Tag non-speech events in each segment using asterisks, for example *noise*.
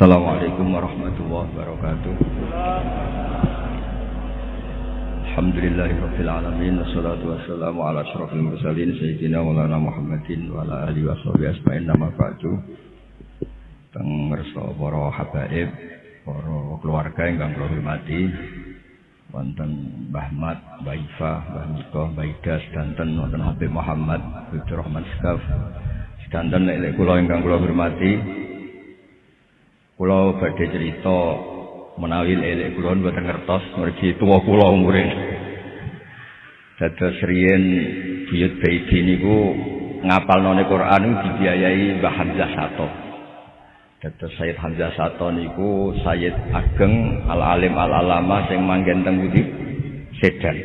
Assalamualaikum warahmatullahi wabarakatuh. Alhamdulillahirabbil alamin wassalatu wassalamu ala asyrofil mursalin sayyidina maulana Muhammadin wa ala alihi washabihi asma'in nama ba'du. Teng ngersa para habaib, para keluarga ingkang kula hormati, wonten Mbah Mat, Mbah Ifa, Mbah Miko, Mbah Ida sedanten wonten Habib Muhammad, Abdul Rahman Skaf. Sedanten nek kula ingkang kula hormati, Kula badhe cerita menawi elek kula mboten ngertos mergi tuwa kula umure. Dados riyen buyut bayi niku ngapalnone Quran dibiayai Mbah Hamzah Sato. Dados Sayyid Hamzah Sato niku Sayyid Ageng Al-Alim Al-Alama sing manggen teng Budi Sedan.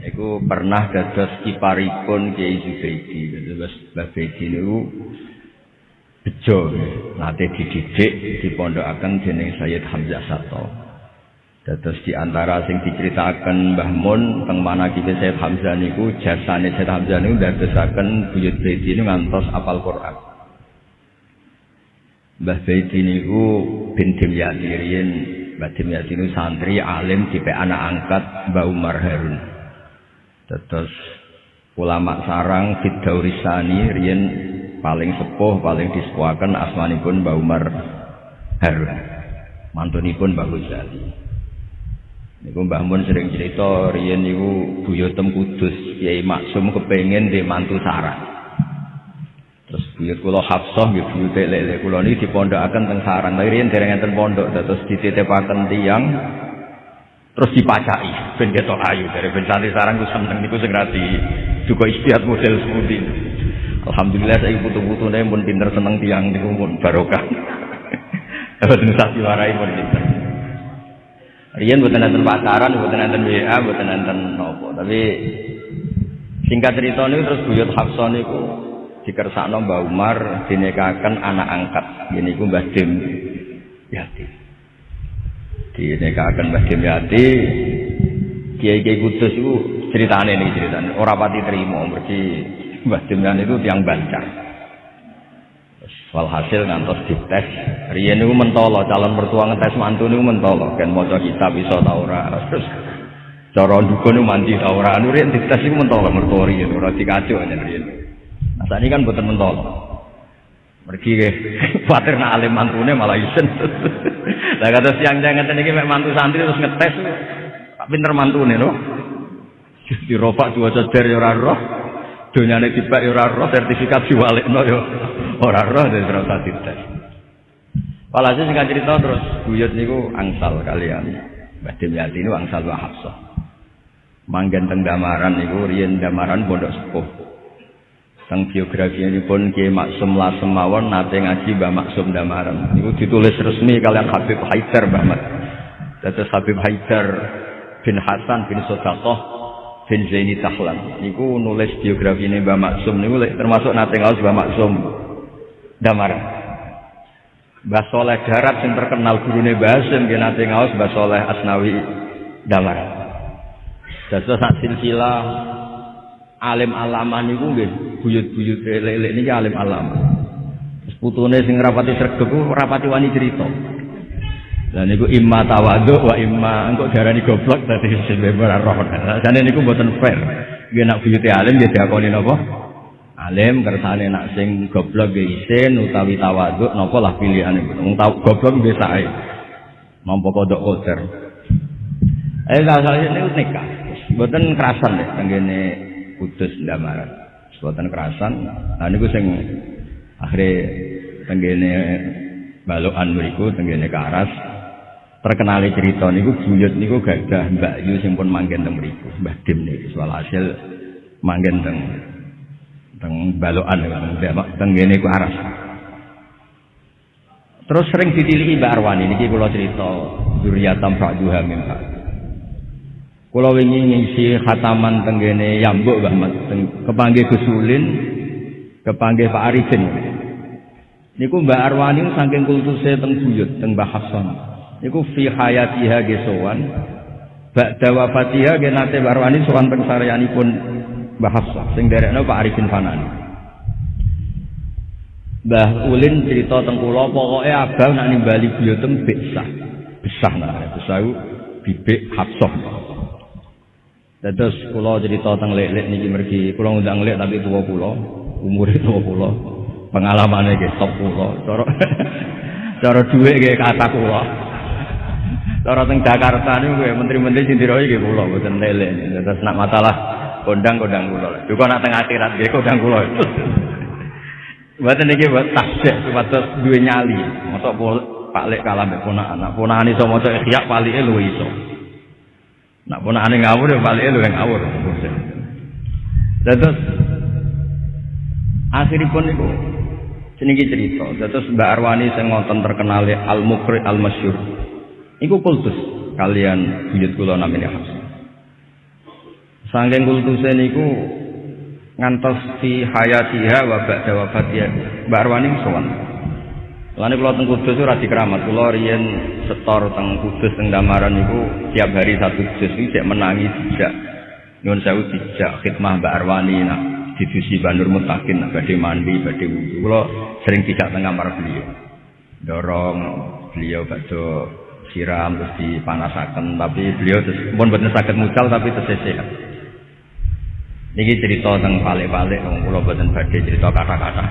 Iku pernah dados kiparipun Kiai Zubaidi. Dados Mbah niku bejo nate dididik dipondokaken dening Sayyid Hamzah Sato. Dados di antara sing diceritakan Mbah Mun teng manakib Sayyid Hamzah niku jasane Sayyid Hamzah niku ndadosaken buyut Baiti niku ngantos apal Quran. Mbah Baiti niku bin Dimyati riyen Mbah Dimyati niku santri alim tipe anak angkat Mbah Umar Harun. Dados ulama sarang Fidaurisani riyen paling sepuh paling disepuaken asmanipun Mbah Umar Harun. Mantunipun Mbah Ghazali. Niku Mbah Mun sering cerita riyen niku buyotem Kudus Kiai Maksum kepengin di mantu sarang terus buyut kula Hafsah nggih buyut lele kula niki dipondokaken teng sarang tapi riyen dereng enten pondok terus dititipaken tiyang terus dipacai ben ketok ayu. Dari ben santri sarang ku seneng niku sing rati duka istiad model seperti Alhamdulillah saya butuh-butuh nih pun pinter seneng tiang di pun barokah. *laughs* Dapat sapi warai pun pinter. Rian buatan nanti pacaran, buatan nanti WA, buatan nanti nopo. Tapi singkat cerita ini terus buyut Hafsah niku dikersakno Mbah Umar dinikahaken anak angkat. Ini ku Mbah Dim Yati. Dinikahaken Mbah Dim Yati. Kiai-kiai Kudus itu ceritane nih ceritane. Ora pati terima mergi Mbah Dimyan itu tiang bancar. Walhasil ngantos dites. Riyen niku mentolo calon mertua ngetes mantu niku mentolo. Kan maca kitab iso ta ora. Terus cara dukun niku mandi ta ora. Anu dites niku mentolo mertua riyen ora dikacuk aja riyen. Nah ini kan boten mentolo. Mergi ke, *laughs* khawatir nak alim mantune malah isen. *laughs* Lah kata siang jangan ngeten iki mek mantu santri terus ngetes. Pinter mantune. Di ropak dua ceder ya ora roh. Donyane tiba ya ora roh, sertifikat diwalekno ya ora roh dadi ora usah dites. Walhasil sing cerita terus buyut niku angsal kalian. Mbah Dimyati niku angsal wa Hafsah. Manggen teng Damaran niku riyen Damaran pondok sepuh. Teng biografi ini pun Kiai Maksum Lasem mawon nate ngaji Mbah Maksum Damaran. Niku ditulis resmi kalian Habib Haidar Mbah Mat. Habib Haidar bin Hasan bin Sodaqah bin Zaini Tahlan. Niku nulis biografi ini Mbah Maksum. Niku termasuk nate ngaos Mbah Maksum. Damaran Mbah Soleh Darat yang terkenal gurune Mbah Hasim nggih nate ngaos Mbah Soleh Asnawi Damaran Dados sak silsilah alim alama niku nggih buyut-buyut lelek niki alim alama putune sing rapati sregep rapati wani cerita Lah niku imma tawadhu wa imma engko darani goblok dadi sing ora roh. Jane niku mboten fair. Nggih nak buyute alim ya diakoni napa? Alim kersane nak sing goblok nggih isin utawi tawadhu napa lah pilihane. Wong tau goblok nggih sae. Mampu kodok kocer. Eh asale niku nikah. Mboten kerasan deh tenggene Kudus Ndamaran. Mboten kerasan. Lah niku sing akhire tenggene balokan mriku tenggene Karas terkenali cerita niku buyut niku gadah Mbak Yu sing pun manggen teng mriku Mbah Dim niku. Soal hasil manggen teng teng balokan teng ngene ku aras. Terus sering ditilihi Mbak Arwani niki kula cerita zuriyatam fa'duha min kula wingi ngisi khataman teng ngene Yambuk Mbah Mat kepanggih Gusulin kepanggih Pak Arifin. Niku Mbak Arwani saking kultuse teng buyut teng Mbah Hasan Iku fi hayatiha ge sowan. Ba'da wafatiha ge nate barwani sowan teng Mbah sing derekno Pak Arifin Fanani. Mbah Ulin cerita teng kula pokoke abang nak nimbali biotem besah. Besah nah, besah bibik Hafsah. Terus kula cerita teng lek-lek niki mergi, kula ngundang lek tapi tua kula, umure tua kula. Pengalamane nggih top kula. Cara *laughs* cara dhuwit nggih kata kula. Cara teng Jakarta niku menteri-menteri sing diroyi nggih kula mboten lek. Terus nak masalah kondang-kondang kula. Juga nak teng akhirat nggih kondang kula. *laughs* Mboten niki buat tasbih supados duwe nyali. Mosok Pak Lek kalah mbek ponakan. Nak ponakan iso maca ikhya palike luwih iso. Nak ponakane ngawur ya palike luwih ngawur. Terus akhiripun niku jenenge cerita. Terus Mbak Arwani sing ngoten terkenal Al Mukri Al Masyhur. Iku kultus. Kalian buyut kula namanya Hafsah. Sangking kultuse niku ngantos fi hayatiha wa ba'da wafatiha Mbak Arwani sowan Lane kula teng Kudus ora dikeramat kula riyen setor teng Kudus teng Damaran niku tiap hari satu jus iki cek menangi dijak. Nyuwun sewu dijak khidmah Mbak Arwani nak divisi Bandur Mutakin nak badhe mandi badhe wudu kula sering dijak teng kamar beliau. Dorong beliau badhe siram terus dipanasaken tapi beliau terus pun boten saged mucal tapi terus Niki cerita tentang balik-balik, wong kula boten badhe cerita kata-kata.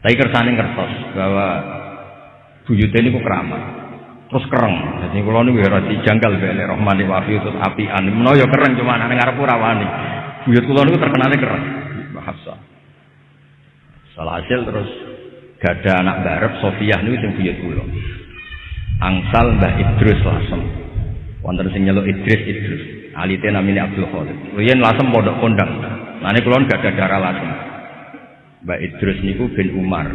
Tapi kersane ngertos bahwa buyute niku keramat. Terus kereng. Jadi kula niku ora dijanggal bene Rahmani wa terus apian. Menawa ya kereng cuma ana ngarep ora wani. Buyut kula niku terkenal kereng. Mbah Hafsah. Salah hasil terus gada anak barep Sofiah niku sing buyut kula. Angsal Mbah Idrus langsung. Wonten sing nyeluk Idris Idris. alite namine Abdul Khalid. Riyen lasem pondok kondang. Ini kulon gak ada darah lasem. Mbak Idrus niku bin Umar.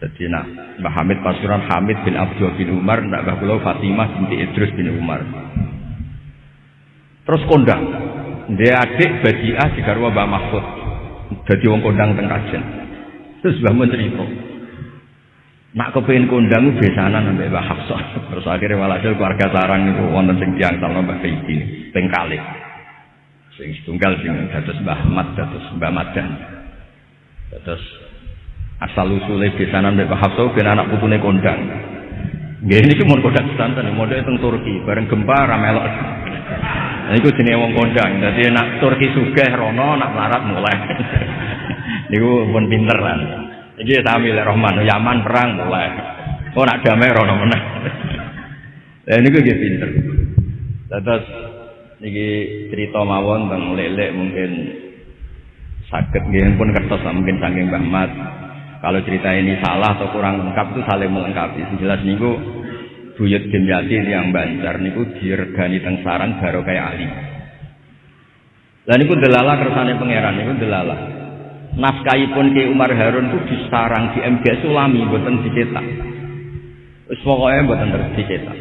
Jadi nak Mbak Hamid Pasuran Hamid bin Abdul bin Umar, nak Mbak Pulau Fatimah binti Idrus bin Umar. Terus kondang. Dia adik Badiah di Garwa Mbak Mahfud. Jadi wong kondang teng. Terus Mbak Mun cerita. Nak kepengin kondang besanan sampai Mbak Hafsah. Terus akhirnya walhasil keluarga sarang itu wonten sing tiang sama Mbak Feidi ping. Sing setunggal sing dados Mbah Ahmad dados Mbah Madan. Terus asal usule besanan Mbak Hafsah ben anak putune kondang. Nggih niki mun kondang santen model teng Turki bareng gempa ra melok. Nah, iku jenenge wong kondang. Dadi nak Turki sugih rono nak larat mulai. *laughs* niku pun pinter lah. Iki Rahman Yaman perang mulai. Oh nak damai rono meneh. Lah niku nggih pinter. Terus niki cerita mawon tentang lelek mungkin sakit nggih pun kertas mungkin saking Mbah. Kalau cerita ini salah atau kurang lengkap itu saling melengkapi. Jelas niku buyut Dimyati yang bancar niku diregani teng sarang baru kayak Ali. Lah niku delala kersane pangeran niku delala naskahipun Ki Umar Harun itu disarang di MG Sulami mboten dicetak. Wis pokoke mboten dicetak.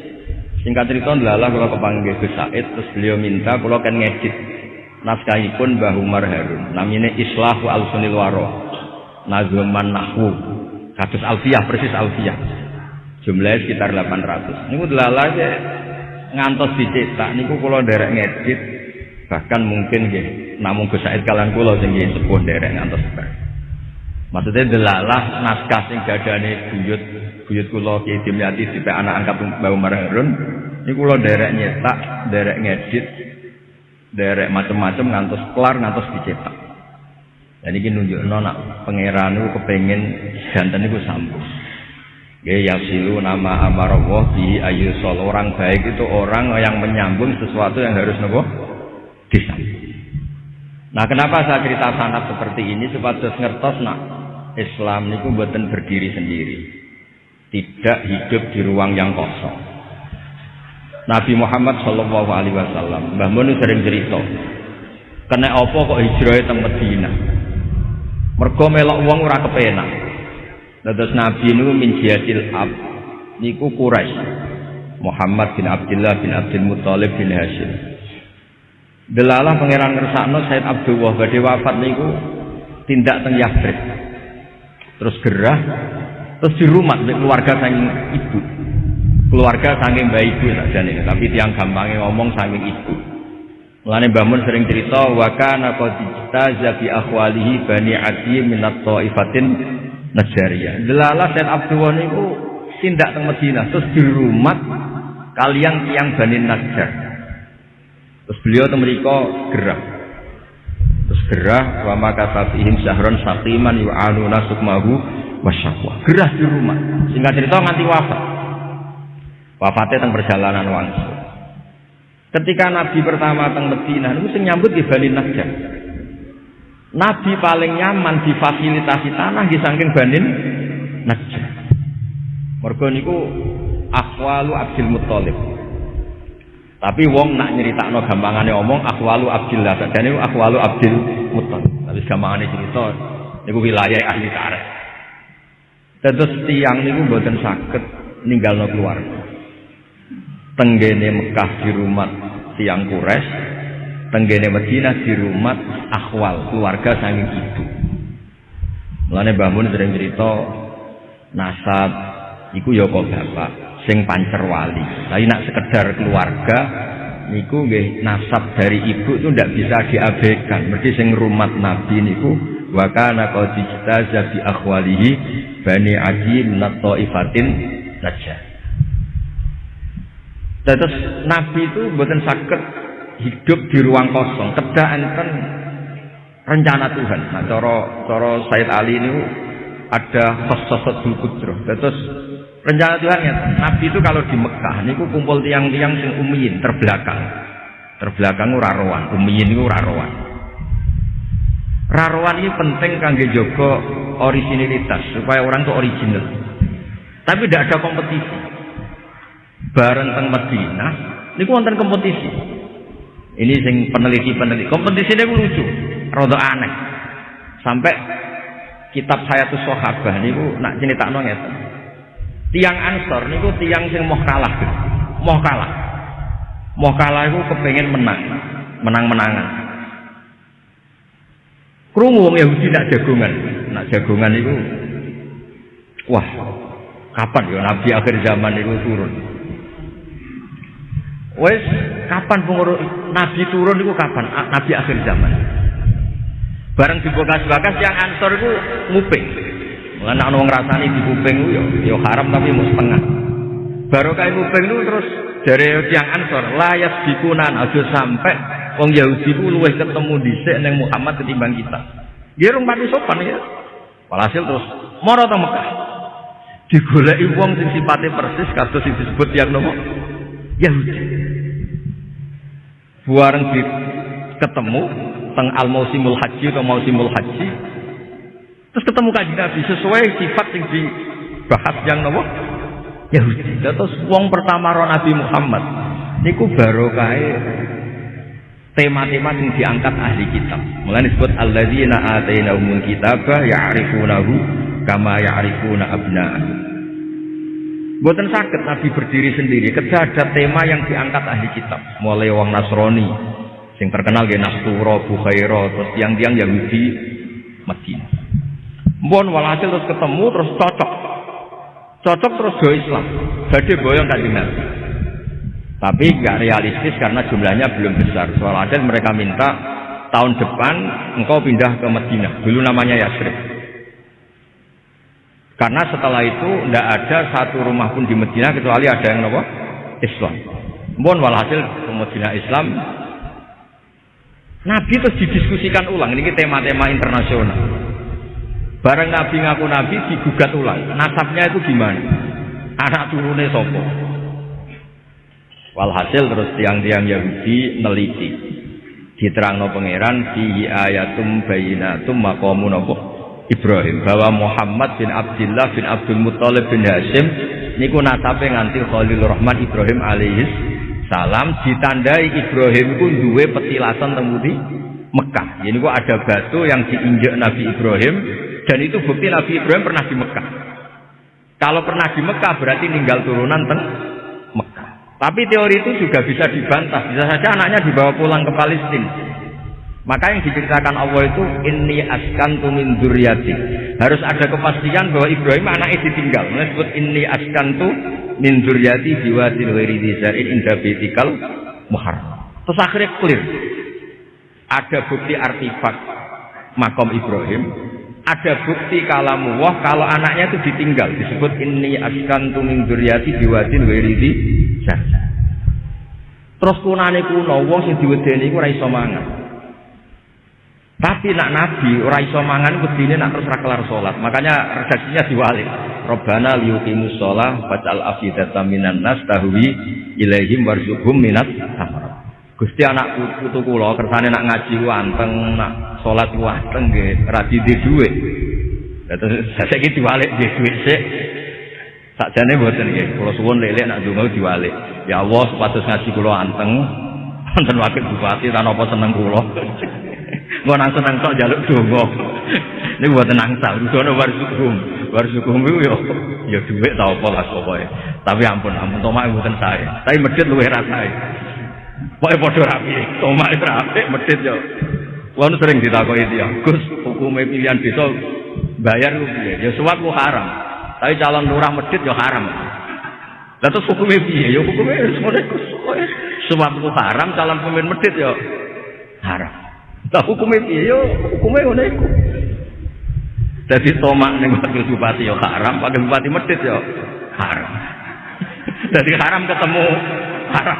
Singkat cerita adalah kalau kepanggil Gus Said terus beliau minta kalau kan ngedit naskahipun Mbah Umar Harun. Namanya Islahu Al-Sunil Waro Nazuman Nahwu. Kados Alfiyah persis Alfiyah. Jumlahnya sekitar 800 niku delala ngantos dicetak. Niku kalau derek ngedit bahkan mungkin nggih namung Gus Said kalian kula sing nggih sepuh derek ngantos Maksudnya delalah naskah sing gadane buyut buyut kula Ki Dimyati tipe anak angkat Mbah Umar ini kula derek nyetak, derek ngedit, derek macam-macam ngantos kelar ngantos dicetak. Dan ini nunjukno nak pangeran niku kepengin jantan niku sambung. Ya yasilu nama amarallah ayu orang baik itu orang yang menyambung sesuatu yang harus nopo disambung. Nah, kenapa saya cerita sanat seperti ini supaya ngertos nak Islam niku buatan berdiri sendiri. Tidak hidup di ruang yang kosong. Nabi Muhammad Shallallahu Alaihi Wasallam, Mbah Mun sering cerita, kena apa kok hijrah teng Medina? Mergo melok wong ora kepenak. Terus Nabi niku min jihadil ab niku Quraisy. Muhammad bin Abdullah bin Abdul Muthalib bin Hashim. Delalah pangeran ngersakno Said Abdullah badhe wafat niku tindak teng Yastrib. Terus gerah terus di rumah keluarga saking ibu. Keluarga saking mbak ibu sakjane, tapi tiang gampangnya ngomong saking ibu. Mulane Mbah Mun sering cerita wa kana qad istaza bi akhwalihi bani Adi minat taifatin Najariyah. Delala Said Abdul niku tindak teng Madinah terus di rumah kalian tiang Bani Najjar. Terus beliau mriku gerah. Terus gerah wa maka sabihim syahron saqiman yu'anuna sukmahu wasyaqwa. Gerah di rumah. Singkat cerita nganti wafat. Wafatnya teng perjalanan wangsul. Ketika Nabi pertama teng Madinah niku sing nyambut di Bani Najjar. Nabi paling nyaman difasilitasi tanah di saking Banin Najjar. Mergo niku akhwalu Abdul Muthalib. Tapi wong nak nyeritakno gampangane omong akhwalu Abdillah, sakjane akhwalu Abdul Muthalib. Tapi gampangane cerita niku wilayah ahli tarikh. Terus tiang niku mboten saged ninggalno keluarga. Tenggene Mekah di rumah tiang Quraisy, tenggene Madinah di rumah akhwal keluarga saking ibu. Mulane Mbah Mun sering cerita nasab iku ya kok bapak sing pancer wali. Tapi nak sekedar keluarga niku nggih nasab dari ibu itu ndak bisa diabaikan. Mesti sing rumah Nabi niku wa kana qad bi akhwalihi bani Adi min ifatin najah. Terus Nabi itu bukan sakit hidup di ruang kosong kedah enten rencana Tuhan nah cara cara Said Ali ini ada sosok Dzulkudroh terus rencana Tuhan ya Nabi itu kalau di Mekah ini kumpul tiang-tiang sing umiyin terbelakang terbelakang ora rowan umiyin itu ora rowan rarowan ini penting kangge jogo originalitas supaya orang itu original tapi tidak ada kompetisi bareng teng Madinah ini wonten kompetisi ini sing peneliti-peneliti. Kompetisi ini lucu, rada aneh. Sampai kitab saya tuh sahabah niku nak tak ngeten. Tiang Ansor niku tiang sing mau kalah. Mau kalah. Mau kalah iku kepengen menang. Menang-menangan. Krungu wong Yahudi nak jagongan. Nak jagongan itu wah, kapan ya nabi akhir zaman itu turun? Wes kapan pengurus Nabi turun itu kapan? Nabi akhir zaman. Bareng dibakas-bakas yang ansor itu nguping. Mengenai orang ngrasani di kuping itu ya, ya haram tapi mau setengah. Baru kayak nguping itu terus dari yang ansor layas dikunan aja sampai wong Yahudi itu luwih ketemu di neng Muhammad ketimbang kita. Dia orang pati sopan ya. Walhasil terus moro ta Mekah. Digoleki wong sing sifatnya persis kados sing disebut yang nopo Yahudi buareng ketemu teng al mausimul haji atau mausimul haji terus ketemu kaji nabi sesuai sifat yang dibahas yang nopo Yahudi terus wong pertama roh Nabi Muhammad niku baru kaya tema-tema yang diangkat ahli kitab mulai disebut alladzina atainahumul kitabah ya'rifunahu kama ya'rifuna abna'ahum Buatan sakit Nabi berdiri sendiri. Ketika ada tema yang diangkat ahli kitab, mulai wong Nasrani, yang terkenal ya Nasturo, Bukhairo, terus tiang-tiang Yahudi, Madinah. Mbon walhasil terus ketemu terus cocok, cocok terus do Islam. Jadi boyong kanjeng Nabi. Tapi nggak realistis karena jumlahnya belum besar. Soal ada mereka minta tahun depan engkau pindah ke Madinah. Dulu namanya Yasrib. Karena setelah itu tidak ada satu rumah pun di Medina kecuali ada yang nopo Islam. Mohon walhasil ke Medina Islam. Nabi terus didiskusikan ulang. Ini tema-tema internasional. Bareng Nabi ngaku Nabi digugat ulang. Nasabnya itu gimana? Anak turunnya sopo. Walhasil terus tiang-tiang Yahudi neliti. Diterangno pangeran fi ayatum bayinatum maqamu nopo Ibrahim bahwa Muhammad bin Abdullah bin Abdul Muthalib bin Hashim niku nasabe nganti Khalil Rahman Ibrahim alaihis salam ditandai Ibrahim ku duwe petilasan temudi Mekah. Jadi ku ada batu yang diinjak Nabi Ibrahim dan itu bukti Nabi Ibrahim pernah di Mekah. Kalau pernah di Mekah berarti tinggal turunan teng Mekah. Tapi teori itu juga bisa dibantah. Bisa saja anaknya dibawa pulang ke Palestina. Maka yang diceritakan Allah itu ini askan tumin duryati. Harus ada kepastian bahwa Ibrahim anaknya ditinggal. Disebut ini askan tu min duryati diwatil wiri dizarin indah betikal muhar. Terus akhirnya clear. Ada bukti artifak makom Ibrahim. Ada bukti kalamu wah kalau anaknya itu ditinggal. Disebut ini askan tuming duryati biwadin wiridi terus kunane kuno wong sing diwedeni iku ora iso tapi nak nabi ora iso mangan wedine nak terus ra kelar salat. Makanya redaksinya diwalik. Rabbana liyuqimus shalah faj'al afidatan minan nas tahwi ilaihim warzuqhum minat. Gusti anak putu kula kersane nak ngaji wanteng nak salat wanteng nggih ora di dhuwit. Terus saiki diwalik di dhuwit sik. Sakjane mboten nggih, kula suwun lelek nak donga diwalik. Ya Allah, supados ngaji kula anteng *laughs* wonten wakil bupati tanpa seneng kula. *laughs* Mau nang seneng tok jaluk donga. *laughs* Niku mboten nangsal, rudono warsukum. Warsukum iku yo ya dhuwit ta apa lah pokoke. Tapi ampun, ampun tomak mboten saya. Tapi medhit luwih rasane. Pokoknya podo rapi, itu rapi, medit yo. Wanu sering ditakoki dia, Gus, hukumnya pilihan besok bayar piye? Ya suap lu haram. Tapi calon lurah medit yo haram. Lah terus hukumnya piye? Ya hukumnya semuanya Gus. Suap lu haram, calon pemimpin medit yo haram. Lah hukumnya piye? Yo hukumnya ngono iku. Jadi tomak ning wakil bupati yo haram, wakil bupati medit yo haram. *laughs* Jadi haram ketemu haram.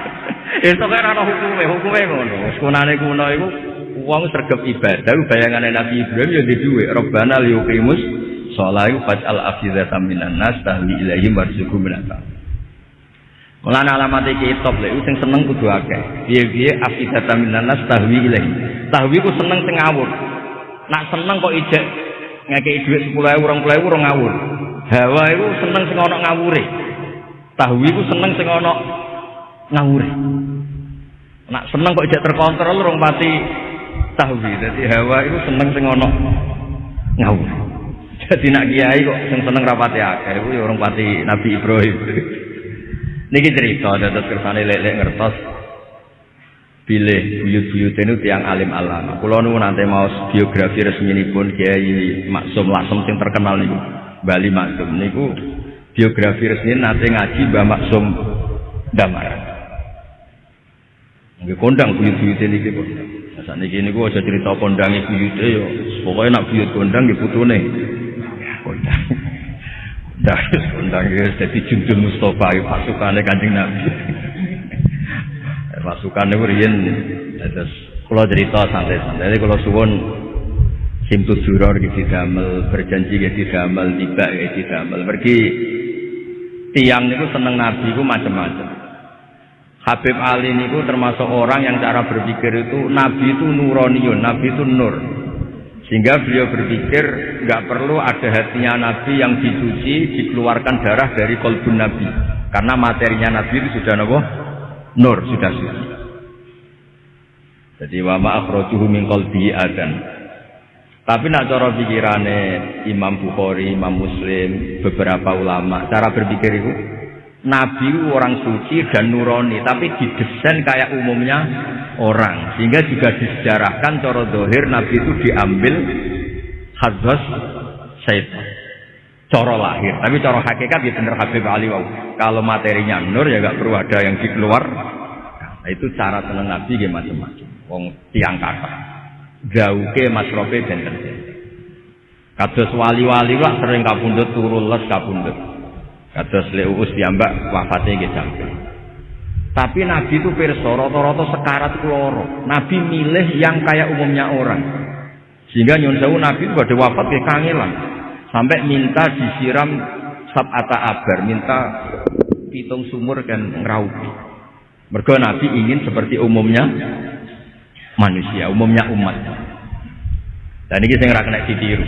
*laughs* Itu kan ana hukume, hukume ngono. Sekunane kuno iku wong sregep ibadah bayangane Nabi Ibrahim ya duwe Rabbana liyuqimus shalah faj'al afidatan minan nas tahwi ilaihim warzuqhum minan Mulane alamat iki top lek sing seneng kudu akeh. Piye-piye afidatan minan nas tahwi ilaihim. Tahwi ku seneng sing ngawur. Nak seneng kok ijek ngekeki dhuwit 10.000 20.000 ora ngawur. Hawa iku seneng sing ana ngawure. Tahwi ku seneng sing ana ngawure. Nak seneng kok ijek terkontrol rong pati tahwi. Jadi hawa itu seneng sing ana ngawur. Jadi nak kiai kok sing seneng rapati akeh iku orang pati Nabi Ibrahim. *laughs* Niki cerita dados kersane lek-lek ngertos pilih buyut-buyut itu tiang alim alam. Kulo nu nanti mau biografi resmi pun Kiai Maksum Lasem sing terkenal niku. Bali Maksum niku biografi resmi nanti ngaji Mbah Maksum Damar. Nggih kondang buyut-buyute niki kondang. Nah, sakniki niku aja cerita kondange buyute yo. Pokoke nak buyut kondang nggih putune. Kondang. Dah kondang ya dadi junjun Mustafa pasukane Kanjeng Nabi. Pasukane riyen terus kula cerita santai-santai. Jadi kula suwun Simtu Duror gitu damel berjanji gitu damel tiba gitu damel pergi tiang niku seneng nabi ku macam-macam Habib Ali niku termasuk orang yang cara berpikir itu nabi itu nuroniun, nabi itu nur. Sehingga beliau berpikir nggak perlu ada hatinya nabi yang dicuci, dikeluarkan darah dari kolbun nabi. Karena materinya nabi itu sudah nopo nur, sudah suci. Jadi wama akhrajuhu min qalbi adan. Tapi nak cara pikirane Imam Bukhari, Imam Muslim, beberapa ulama, cara berpikir itu Nabi orang suci dan nurani, tapi didesain kayak umumnya orang, sehingga juga disejarahkan coro dohir Nabi itu diambil hadras syaitan. Coro lahir, tapi coro hakikat ya bener Habib Ali wow. Kalau materinya nur ya gak perlu ada yang dikeluar. Nah, itu cara seneng Nabi ya macam-macam. Wong tiang kata, ke masrofe dan Kados wali-wali wah sering kabundut turun les kabundut. Kados leuus piyambak wafate nggih sampe. Tapi Nabi itu pirsa rata-rata sekarat kloro. Nabi milih yang kayak umumnya orang. Sehingga nyun sewu Nabi itu pada wafat ke kangelan. Sampai minta disiram sab'ata abar, minta pitung sumur kan ngeraupi. Mergo Nabi ingin seperti umumnya manusia, umumnya umat. Dan ini saya ngerak kena ditiru.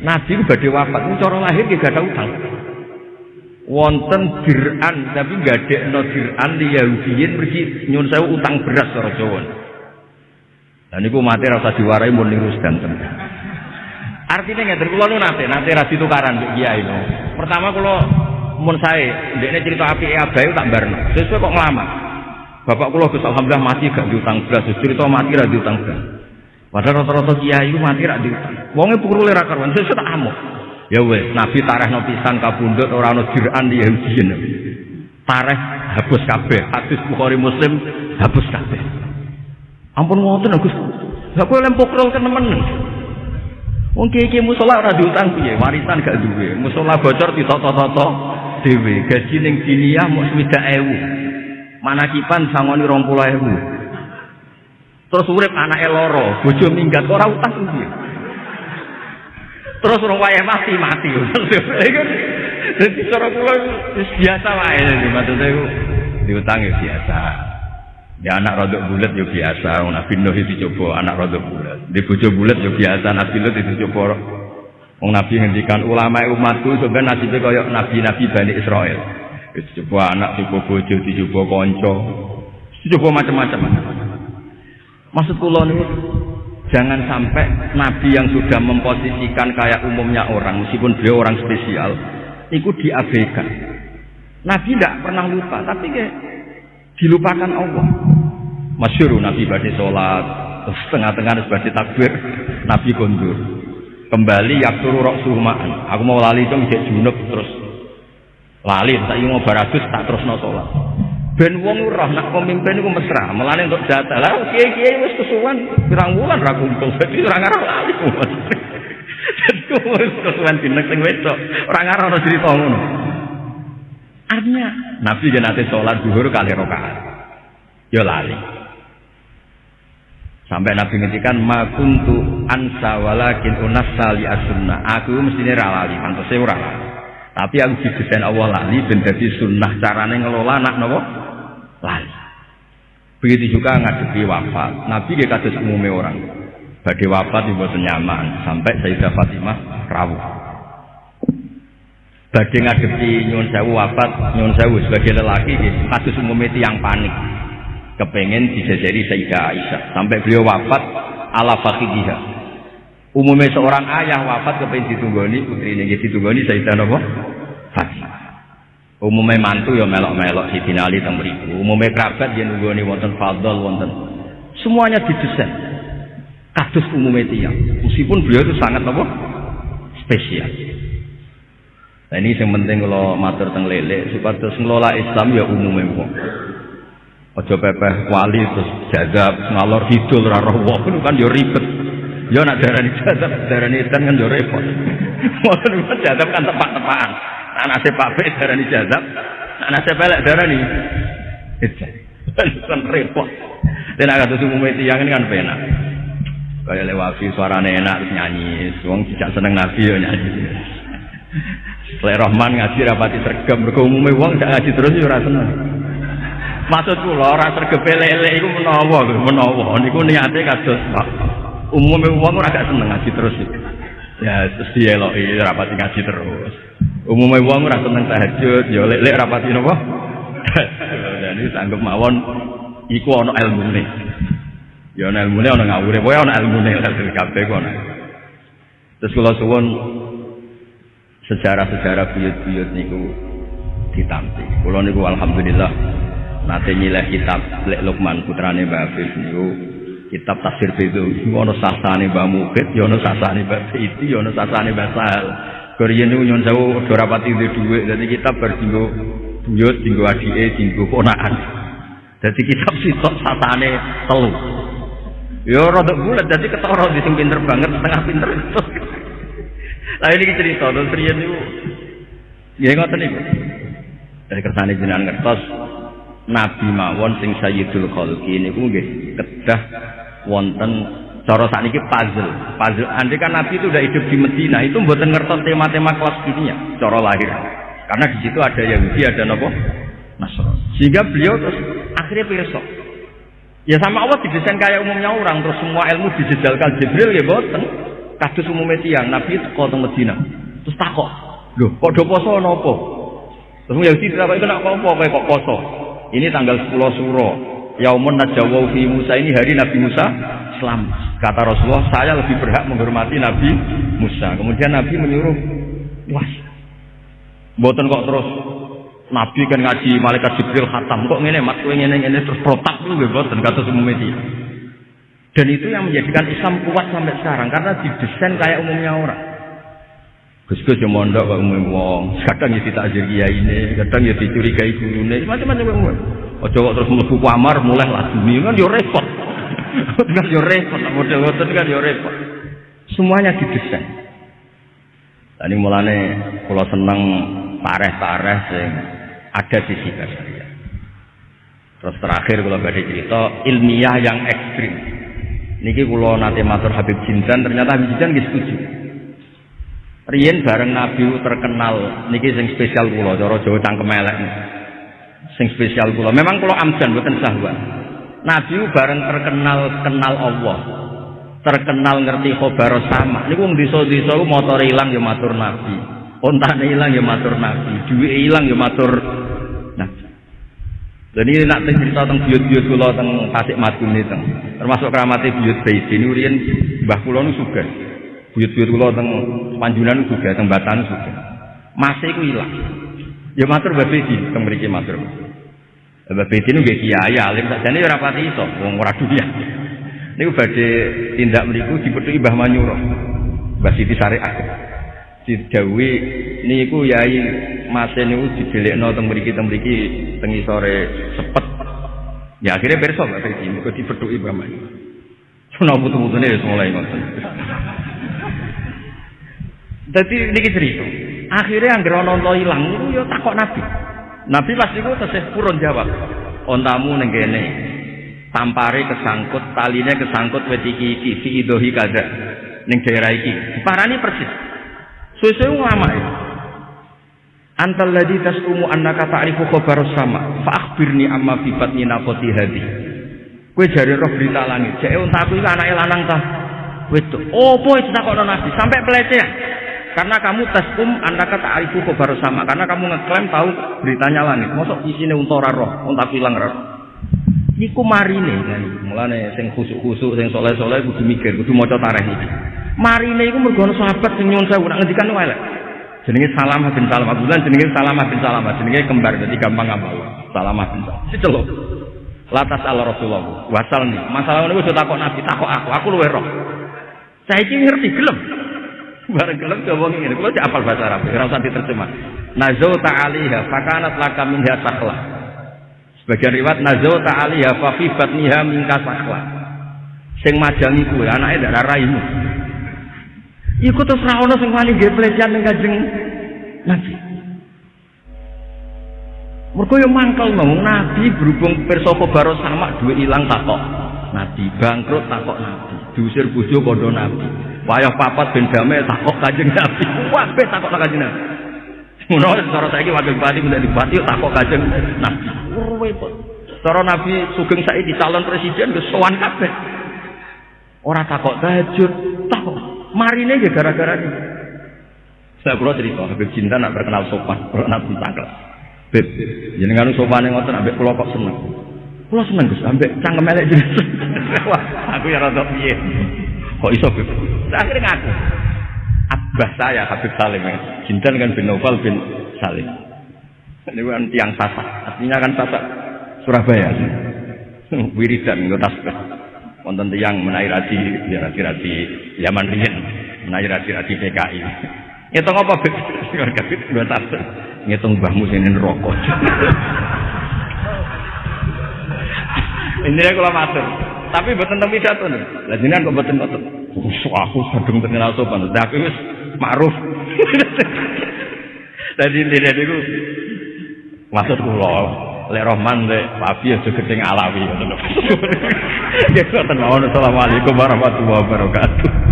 Nabi itu pada wafat, cara lahir gak ada utang wonten dir'an tapi gadekno dir'an li Yahudiyin pergi nyun sewu utang beras cara Jawa. Lah niku mati rasa diwarai mun niru sedanten. Artinya ngeten kula nu nate nate ra ditukaran mbek kiai no. Pertama kula mun sae ndekne cerita apike abae tak barno. Sesuai kok ngelama. Bapak kula Gus alhamdulillah mati gak diutang beras, cerita mati ra diutang beras. Padahal rata-rata kiai mati ra diutang. Wonge pukul ra karuan, sesuai tak amuk. Ya wes, Nabi tarehno pisan kabundut ora ana jiran di Yahudiyin. Tareh hapus kabeh. Hadis Bukhari Muslim hapus kabeh. Ampun ngoten Gus. Lah kowe lempok rol temen. Wong kiye musola ora diutang piye, warisan gak duwe. Musola bocor ditoto-toto dhewe. Gaji ning diniyah mung 20.000. Manakipan sangoni 20.000. Terus urip anake loro, bojo minggat ora utang piye. Terus orang wayah mati mati. *laughs* Jadi cara kula biasa wae maksudnya diutang ya biasa. Ya anak rodok bulat ya biasa, Nabi Nuh itu coba anak rodok bulat. Di bojo bulat ya biasa, Nabi Nuh itu coba Wong Nabi ngendikan ulama umatku sebenarnya nasibnya kaya nabi-nabi Bani Israel. Coba anak, coba bojo, coba konco, coba macam-macam. Maksud kula niku jangan sampai nabi yang sudah memposisikan kayak umumnya orang, meskipun beliau orang spesial, itu diabaikan. Nabi tidak pernah lupa, tapi kayak dilupakan Allah. Masyur Nabi badai sholat, setengah-tengah badai takbir, Nabi kondur. Kembali yakturu rok suhmaan. Aku mau lali itu bisa junub terus lali, tak mau baragus tak terus no sholat. Ben wong roh nak pemimpin iku mesra, melane untuk jatah. Lah kiai-kiai wis kesuwan pirang wulan ra kumpul, dadi ora ngarep lali. Dadi wis kesuwan dineng sing wedok, ora ngarep ono cerita ngono. Artinya Nabi nanti sholat zuhur kali rokaat. Yo lali. Sampai Nabi ngendikan ma kuntu ansa walakin unassa li as-sunnah. Aku mestine ra lali, pantese ora. Tapi aku didesain Allah lali ben dadi sunnah carane ngelola anak napa? Lali. Begitu juga ngadepi wafat. Nabi dia kados umumnya orang. Bagi wafat dibuat nyaman sampai Sayyidah Fatimah rawuh bagi ngadepi nyun sewu wafat nyun sewu sebagai lelaki kasus umumnya yang panik kepengen dijajari Sayyidah Aisyah sampai beliau wafat ala fakidihah umumnya seorang ayah wafat kepengen ditunggoni putri ini ditunggoni Sayyidah Fatimah umumnya mantu ya melok-melok si Ali teng mriku umumnya kerabat dia nunggoni wonten fadl wonten semuanya didesain kasus umumnya tiang meskipun beliau itu sangat apa spesial Nah ini yang penting kalau matur teng lele supaya terus ngelola Islam ya umumnya wong. Ojo pepeh wali terus jazab ngalor hidul raro wong kan yo ribet. Yo nak darani jazab darani kan yo repot. *laughs* Wong kan jazab kan tepak-tepakan. Nasib Pak Be darani jazab, nah nasib pelek darani. *laughs* Kan repot. Dan agak tuh umumnya tiang ini kan penak. Kayak lewafi suaranya enak terus nyanyi. Wong tidak seneng nabi yo nyanyi. Lek Rahman ngaji rapati sergam, mergo umume wong gak ngaji terus yo ora seneng. Maksud kula ora sergep lele iku menawa menawa niku niate Pak. Umume wong ora gak seneng ngaji terus. Ya terus dieloki rapati ngaji terus. Umume wong ora seneng tahajud, yo lek lek rapati napa? *laughs* Jadi sanggup mawon iku ana ilmune. Ya ana ilmune ana ngawure, pokoke ana ilmune *laughs* kabeh kok. Terus kula suwun sejarah-sejarah buyut-buyut niku ditampi. Kulo niku alhamdulillah nate nyileh kitab Lek Lukman putrane Mbah Hafiz niku kitab tafsir itu ono sasane Mbah Mukit, ya ono sasane Mbah Siti, ya sasane Sahal. Koriyen niku nyon sewu ora rapati duwe dhuwit, dadi kitab bar dinggo buyut, dinggo adike, dinggo ponakan. Dadi kitab sitok sasane telu. Ya rada bulat dadi ketara di sing pinter banget, setengah pinter. *laughs* Lah ini cerita terus riyen niku nggih ngoten niku. Dari kersane jenengan ngertos Nabi mawon sing Sayyidul Khalqi niku nggih kedah wonten cara sakniki puzzle. Puzzle andai kan Nabi itu udah hidup di Medina, itu mboten ngertos tema-tema kelas ya, cara lahir. Karena di situ ada Yahudi, ada nopo Nasrani. Sehingga beliau terus akhirnya pirsa. Ya sama Allah didesain kayak umumnya orang, terus semua ilmu dijejalkan Jibril ya boten. Kados umume tiyang Nabi teko teng Medina. Terus takok, "Lho, kok do poso napa?" Terus Yahudi kena apa kowe kok poso? Ini tanggal 10 Suro. Yaumun najawu fi Musa ini hari Nabi Musa Islam. Kata Rasulullah, saya lebih berhak menghormati Nabi Musa. Kemudian Nabi menyuruh, "Wah, Mboten kok terus Nabi kan ngaji malaikat Jibril khatam kok ngene mat kowe ngene ngene terus protak lu nggih boten kata umume dia. Dan itu yang menjadikan Islam kuat sampai sekarang karena didesain kayak umumnya orang. Gus-gus yang mondok kok umum wong, kadang ya ditakjir kiai ini, kadang ya dicurigai gurune, macam-macam umum. Ojo kok terus mlebu kamar mulai lah dunia kan yo repot. kan yo repot, model ngoten kan yo repot. Semuanya didesain. Tadi mulane kalau seneng tareh-tareh sing ada di sisi saya. Terus terakhir kalau badai cerita ilmiah yang ekstrim. Niki kalau nanti matur Habib Jindan ternyata Habib Jindan nggih setuju. Rien bareng Nabi terkenal niki sing spesial kula cara Jawa cangkem elek. Sing spesial kula. Memang kula amjan mboten sahwa. Nabi bareng terkenal kenal Allah. Terkenal ngerti khobar sama. Niku wong desa-desa motor ilang ya matur Nabi. Ontane ilang ya matur Nabi. Duwe ilang ya matur Nabi. Jadi nak cerita tentang biut-biut kula tentang Tasik Madun itu, termasuk keramati biut Baiti ini urian Mbah kula nu suka. Biut-biut kula tentang Panjunan juga, tentang Batan juga. Masih ku hilang. Ya matur Mbah Baiti tentang mriki matur. Mbah Baiti nu nggih kiai alim sakjane ora pati iso wong ora dunia. Niku badhe tindak mriku dipethuki Mbah Manyuro. Mbah Siti Syariah. Didhawuhi niku yai mase niku dijelekno teng mriki teng mriki teng sore sepet. Ya akhirnya berso Mbak Fedi, mergo dipethuki Mbah Manyuro. Sono putu-putune wis mulai ngoten. Dadi niki cerita. Akhirnya anggere ana ilang niku ya takok Nabi. Nabi pas niku tesih purun jawab. Ontamu ning kene. Tampare kesangkut, taline kesangkut wit iki fi idohi kada ning daerah iki. Diparani persis. Suwe-suwe ulama itu. Antal ladzi tasumu annaka ta'rifu khabar sama fa akhbirni amma fi batni naqati hadi. Kowe jare roh berita langit. Jek untaku iki anake lanang ta? Wedok. Opo itu takokno Nabi sampai pelecehan. Karena kamu tasum annaka ta'rifu khabar sama. Karena kamu ngeklaim tahu beritanya langit. Mosok isine unta ora roh, untaku ilang roh. Niku marine kan. Mulane sing khusuk-khusuk sing soleh-soleh kudu mikir, kudu maca tarikh iki. Marine iku mergo sahabat sing nyuwun sewu. Nak ngendikan wae jenenge Salamah bin Salamah bulan jenenge Salamah bin Salamah jenenge kembar jadi gampang ngapal Salamah bin si celuk latas Allah Rasulullah. Wasal nih. Masalah ini sudah takut nabi. Takut aku. Aku luwe roh. Saya ini ngerti gelem bareng gelem coba ngene kalau cek apal bahasa Arab ora usah diterjemah nazau ta'aliha fakanat laka minha sakhla sebagian riwayat nazau ta'aliha fa fi batniha minka sakhla sing majangi kuwe anake ndak raimu Iku terus ra ono sing wani nggih pelecehan ning Kanjeng Nabi. Mergo yo mangkel ngomong Nabi berhubung pirsa khabar sama duwe ilang takok. Nabi bangkrut takok Nabi. Diusir bojo kondo Nabi. Wayah papat ben damai takok Kanjeng Nabi. Kabeh takok Kanjeng Nabi. Ngono cara saiki wakil bupati menjadi bupati takok Kanjeng Nabi. Repot. Cara Nabi Sugeng saiki calon presiden wis sowan kabeh. Ora takok tahajud, takok marine ya gara-gara ini. Saya perlu cerita, Habib Cinta nak terkenal sopan, nabi tangkel. Beb, jadi kan sopan yang ngotot, ambek pulau kok seneng. Pulau seneng gus, ambek cangkem elek jadi. *laughs* Wah, aku ya rada piye. Kok iso beb? Akhirnya ngaku. Abah saya Habib Salim ya. Cinta kan bin Novel bin Salim. Ini kan tiang sasak, artinya kan sasak Surabaya. Wiridan, nggak tasbih wonten tiyang menawi radi ya radi-radi zaman riyen menawi radi-radi PKI ngitung apa beb kabit *laughs* dua tas ngitung mbahmu sing *laughs* rokok ini kalau matur tapi buat tentang pidato nih lah jenengan kok ngoten aku sedeng terkenal sopan tapi wis ma'ruf *laughs* dadi ini niku maksud kula lek Rahman lek Wafi aja gedeng alawi lho. *laughs* Ya ngoten mawon. Assalamualaikum warahmatullahi wabarakatuh.